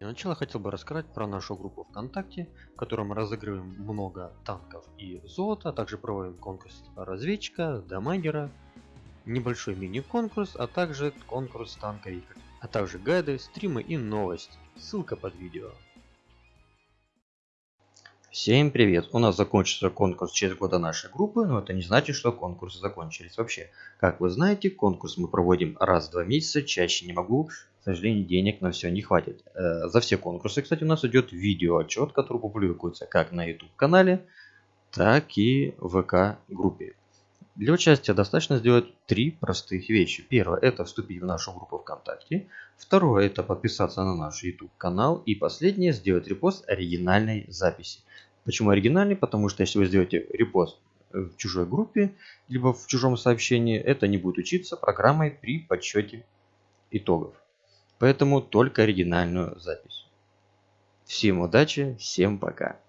Для начала хотел бы рассказать про нашу группу ВКонтакте, в которой мы разыгрываем много танков и золота, а также проводим конкурс разведчика, дамагера, небольшой мини-конкурс, а также конкурс танковик, а также гайды, стримы и новости. Ссылка под видео. Всем привет! У нас закончится конкурс через года нашей группы, но это не значит, что конкурсы закончились вообще. Как вы знаете, конкурс мы проводим раз в два месяца, чаще не могу, к сожалению, денег на все не хватит. Э, за все конкурсы, кстати, у нас идет видео отчет, который публикуется как на YouTube канале, так и в ВК группе. Для участия достаточно сделать три простых вещи. Первое это вступить в нашу группу ВКонтакте. Второе это подписаться на наш YouTube канал. И последнее сделать репост оригинальной записи. Почему оригинальный? Потому что если вы сделаете репост в чужой группе, либо в чужом сообщении, это не будет учиться программой при подсчете итогов. Поэтому только оригинальную запись. Всем удачи, всем пока.